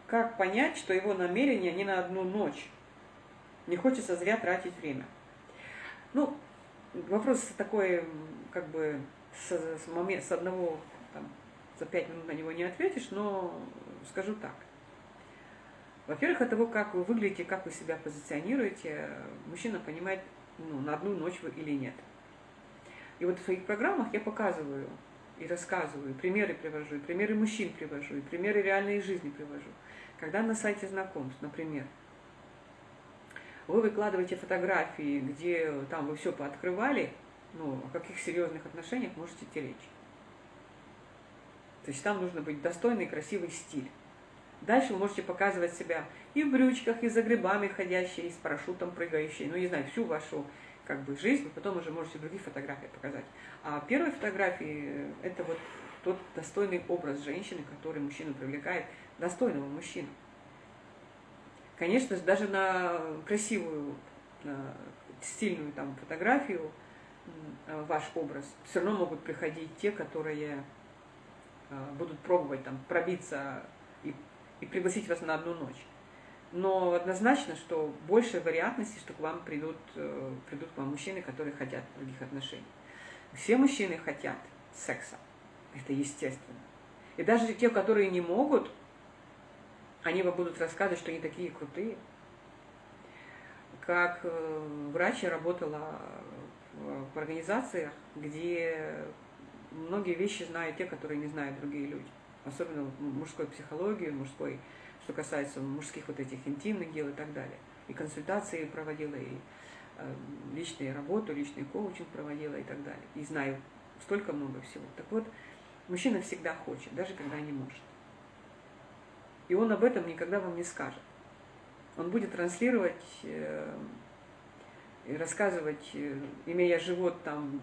Как понять, что его намерение не на одну ночь? Не хочется зря тратить время. Ну, вопрос такой, как бы, с, с, момент, с одного, там, за пять минут на него не ответишь, но скажу так. Во-первых, от того, как вы выглядите, как вы себя позиционируете, мужчина понимает, ну, на одну ночь вы или нет. И вот в своих программах я показываю и рассказываю, примеры привожу, и примеры мужчин привожу, и примеры реальной жизни привожу. Когда на сайте знакомств, например, вы выкладываете фотографии, где там вы все пооткрывали, ну, о каких серьезных отношениях можете идти речь. То есть там нужно быть достойный, красивый стиль. Дальше вы можете показывать себя и в брючках, и за грибами ходящие, и с парашютом прыгающие, ну, не знаю, всю вашу как бы жизнь, потом уже можете другие фотографии показать. А первые фотографии – это вот тот достойный образ женщины, который мужчину привлекает, достойного мужчину. Конечно же, даже на красивую, на стильную там фотографию ваш образ все равно могут приходить те, которые а, будут пробовать там пробиться и, и пригласить вас на одну ночь но однозначно, что больше вероятности, что к вам придут, э, придут к вам мужчины, которые хотят других отношений. Все мужчины хотят секса. Это естественно. И даже те, которые не могут, они вам будут рассказывать, что они такие крутые. Как э, врач я работала в организациях, где многие вещи знают те, которые не знают другие люди. Особенно мужской психологии, мужской что касается мужских вот этих интимных дел и так далее. И консультации проводила, и э, личную работу, личный коучинг проводила и так далее. И знаю столько много всего. Так вот, мужчина всегда хочет, даже когда не может. И он об этом никогда вам не скажет. Он будет транслировать э, и рассказывать, э, имея живот там,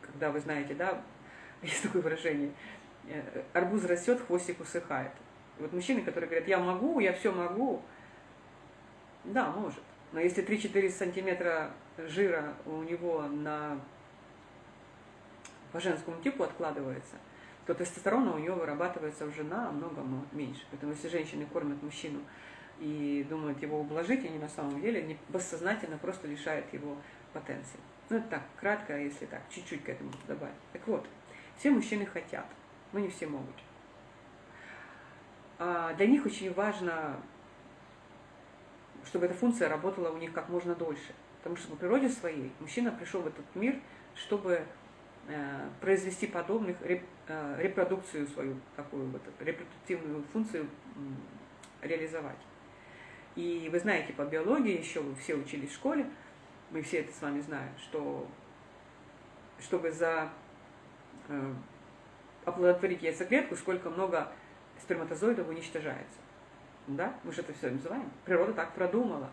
когда вы знаете, да, есть такое выражение, арбуз растет, хвостик усыхает. Вот мужчины, которые говорят, я могу, я все могу, да, может. Но если 3-4 сантиметра жира у него на, по женскому типу откладывается, то тестостерона у него вырабатывается уже намного меньше. Поэтому если женщины кормят мужчину и думают его ублажить, они на самом деле не, бессознательно просто лишают его потенции. Ну, это так, кратко, если так, чуть-чуть к этому добавить. Так вот, все мужчины хотят, но не все могут. А, для них очень важно, чтобы эта функция работала у них как можно дольше. Потому что по природе своей мужчина пришел в этот мир, чтобы э, произвести подобных, э, репродукцию свою, такую вот репродуктивную функцию реализовать. И вы знаете по биологии, еще вы все учились в школе, мы все это с вами знаем, что чтобы за э, оплодотворить яйцеклетку, сколько много сперматозоидов уничтожается. Да? Мы же это все называем. Природа так продумала.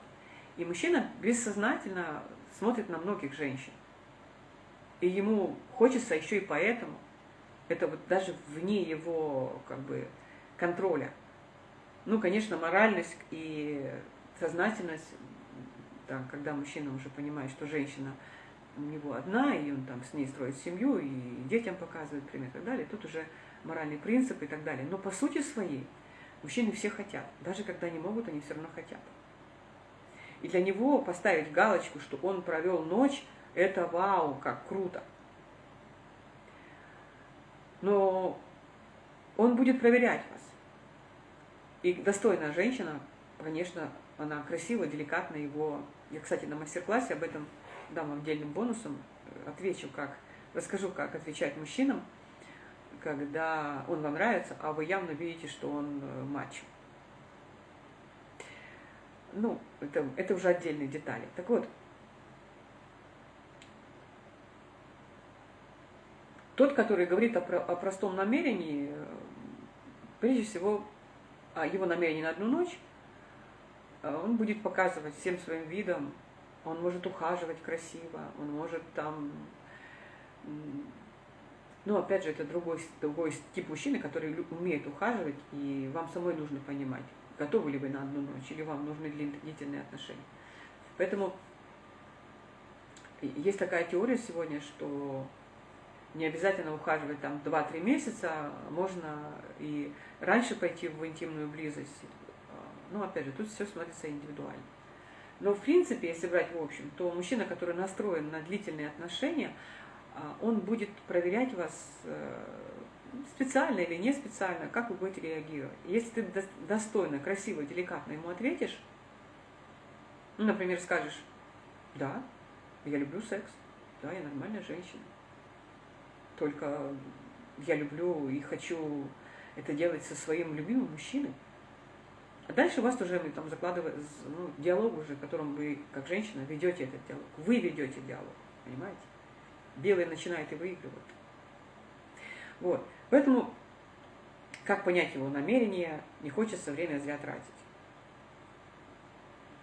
И мужчина бессознательно смотрит на многих женщин. И ему хочется еще и поэтому, это вот даже вне его как бы контроля. Ну, конечно, моральность и сознательность, да, когда мужчина уже понимает, что женщина у него одна, и он там с ней строит семью, и детям показывает пример и так далее, тут уже моральный принцип и так далее. Но по сути своей мужчины все хотят. Даже когда не могут, они все равно хотят. И для него поставить галочку, что он провел ночь, это вау, как круто. Но он будет проверять вас. И достойная женщина, конечно, она красиво, деликатно его... Я, кстати, на мастер-классе об этом дам отдельным бонусом, отвечу, как, расскажу, как отвечать мужчинам, когда он вам нравится, а вы явно видите, что он э, мачо. Ну, это, это уже отдельные детали. Так вот, тот, который говорит о, о простом намерении, э, прежде всего, о его намерении на одну ночь, э, он будет показывать всем своим видом, он может ухаживать красиво, он может там Но опять же, это другой, другой тип мужчины, который умеет ухаживать, и вам самой нужно понимать, готовы ли вы на одну ночь, или вам нужны длительные отношения. Поэтому есть такая теория сегодня, что не обязательно ухаживать там 2-3 месяца, можно и раньше пойти в интимную близость. Ну, опять же, тут все смотрится индивидуально. Но, в принципе, если брать в общем, то мужчина, который настроен на длительные отношения, а, он будет проверять вас э, специально или не специально, как вы будете реагировать. Если ты достойно, красиво, деликатно ему ответишь, ну, например, скажешь, да, я люблю секс, да, я нормальная женщина, только я люблю и хочу это делать со своим любимым мужчиной. А дальше у вас уже там закладывается ну, диалог уже, в котором вы, как женщина, ведете этот диалог. Вы ведете диалог, понимаете? Белый начинает и выигрывает. Вот. Поэтому, как понять его намерение, не хочется время зря тратить.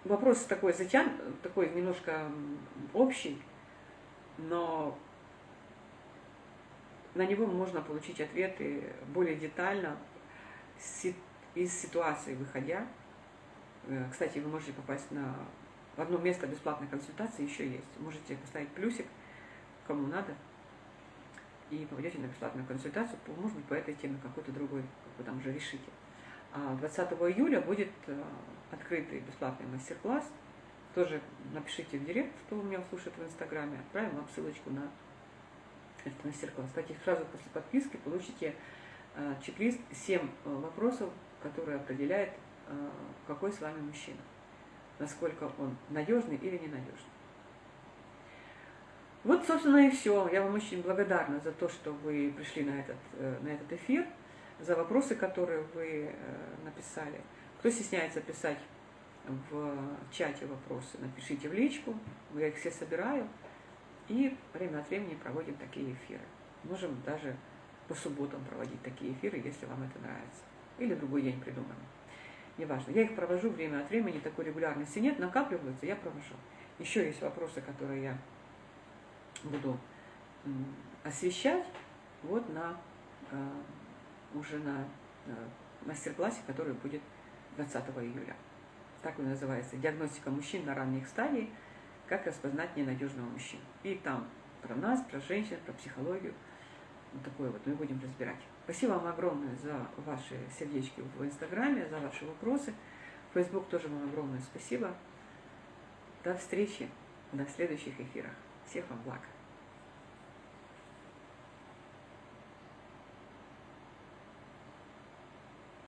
Вопрос такой затян, такой немножко общий, но на него можно получить ответы более детально из ситуации выходя. Э, кстати, вы можете попасть на одно место бесплатной консультации еще есть. Можете поставить плюсик – кому надо, и попадете на бесплатную консультацию, может быть, по этой теме какой-то другой, как вы там уже решите. А 20 июля будет э, открытый бесплатный мастер-класс. Тоже напишите в директ, кто у меня слушает в Инстаграме, отправим вам ссылочку на этот мастер-класс. Кстати, сразу после подписки получите э, чек-лист 7 э, вопросов, которые определяют, какой с вами мужчина, насколько он надежный или ненадежный. Вот, собственно, и все. Я вам очень благодарна за то, что вы пришли на этот, э, на этот эфир, за вопросы, которые вы э, написали. Кто стесняется писать в чате вопросы, напишите в личку, я их все собираю, и время от времени проводим такие эфиры. Можем даже по субботам проводить такие эфиры, если вам это нравится. Или другой день придумаем. Неважно. Я их провожу время от времени, такой регулярности нет, накапливаются, я провожу. Еще есть вопросы, которые я буду освещать вот на э, уже на э, мастер-классе, который будет 20 июля. Так он называется «Диагностика мужчин на ранних стадиях. Как распознать ненадежного мужчину». И там про нас, про женщин, про психологию. Вот такое вот мы будем разбирать. Спасибо вам огромное за ваши сердечки в Инстаграме, за ваши вопросы. Фейсбук тоже вам огромное спасибо. До встречи на следующих эфирах. Всех вам благ.